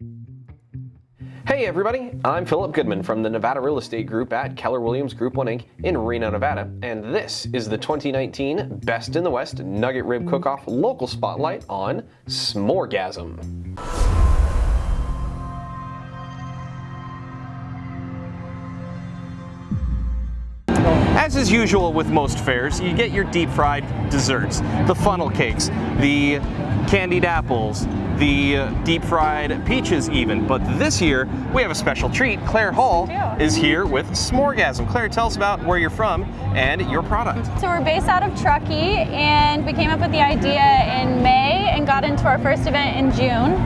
Hey everybody, I'm Philip Goodman from the Nevada Real Estate Group at Keller Williams Group 1 Inc. in Reno, Nevada, and this is the 2019 Best in the West Nugget Rib Cook-Off Local Spotlight on S'moregasm. As is usual with most fairs, you get your deep fried desserts, the funnel cakes, the candied apples, the deep fried peaches even. But this year, we have a special treat. Claire Hall is here with S'moregasm. Claire, tell us about where you're from and your product. So we're based out of Truckee and we came up with the idea in May and got into our first event in June.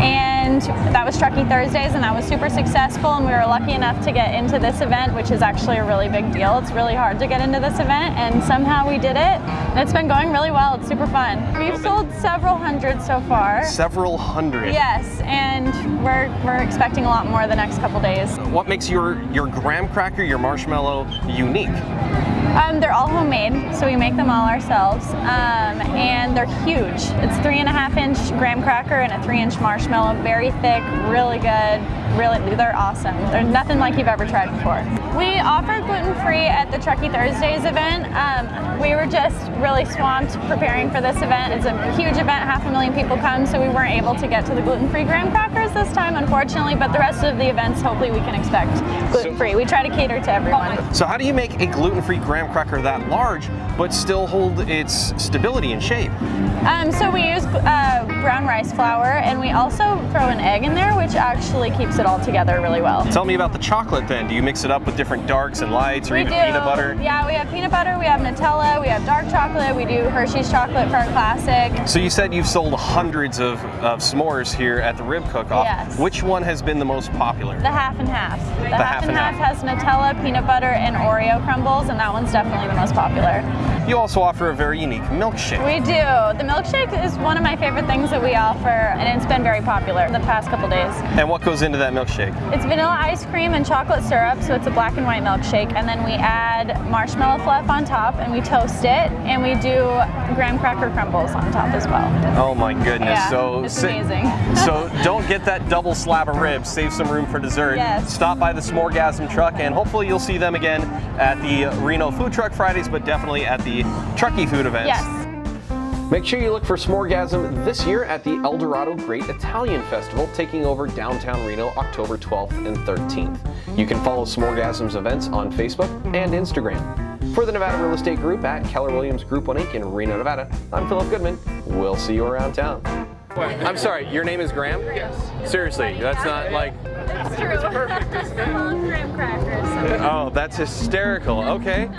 And that was Truckee Thursdays and that was super successful and we were lucky enough to get into this event, which is actually a really big deal. It's really hard to get into this event and somehow we did it. And it's been going really well. It's super fun. We've sold several hundred so far. Several hundred. Yes, and we're, we're expecting a lot more the next couple days. What makes your, your graham cracker, your marshmallow unique? Um, they're all homemade, so we make them all ourselves, um, and they're huge. It's three and a half inch graham cracker and a three inch marshmallow, very thick, really good, really, they're awesome. They're nothing like you've ever tried before. We offer gluten-free at the Truckee Thursdays event. Um, we were just really swamped preparing for this event. It's a huge event, half a million people come, so we weren't able to get to the gluten-free graham crackers this time, unfortunately, but the rest of the events, hopefully we can expect gluten-free. We try to cater to everyone. So how do you make a gluten-free graham cracker that large, but still hold its stability and shape? Um, so we use uh, brown rice flour, and we also throw an egg in there, which actually keeps it all together really well. Tell me about the chocolate then. Do you mix it up with different darks and lights or we even do. peanut butter? Yeah, we have peanut butter, we have Nutella, we have dark chocolate, we do Hershey's chocolate for our classic. So you said you've sold hundreds of, of s'mores here at the Rib Cook-Off. Yes. Which one has been the most popular? The half and half. The, half, and half. has Nutella, peanut butter, and Oreo crumbles, and that one's definitely the most popular. You also offer a very unique milkshake. We do. The milkshake is one of my favorite things that we offer, and it's been very popular in the past couple days. And what goes into that milkshake? It's vanilla ice cream and chocolate syrup, so it's a black and white milkshake, and then we add marshmallow fluff on top, and we toast it, and we do graham cracker crumbles on top as well. Oh my goodness. Yeah, so it's amazing. so don't get that double slab of ribs. Save some room for dessert. Yes. Stop by the S'moregasm truck and hopefully you'll see them again at the Reno Food Truck Fridays, but definitely at the Truckee Food events. Yes. Make sure you look for S'moregasm this year at the Eldorado Great Italian Festival taking over downtown Reno October 12th and 13th. You can follow S'moregasm's events on Facebook and Instagram. For the Nevada Real Estate Group at Keller Williams Group 1 Inc. in Reno, Nevada, I'm Philip Goodman. We'll see you around town. I'm sorry, your name is Graham? Yes. Seriously, that's not like, That's true. It's perfect, isn't it? graham crackers. oh, that's hysterical. Okay.